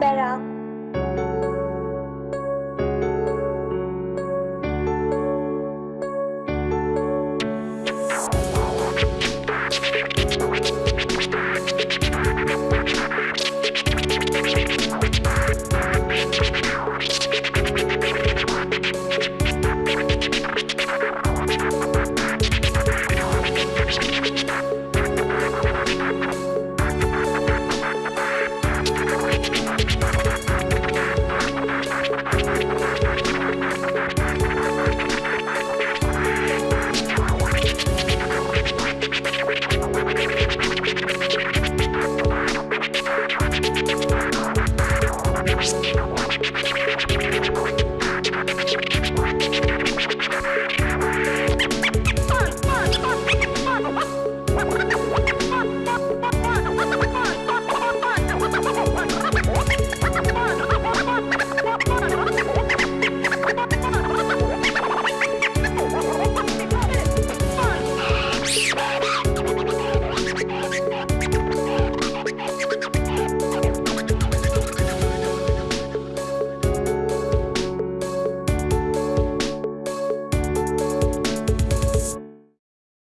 better. you.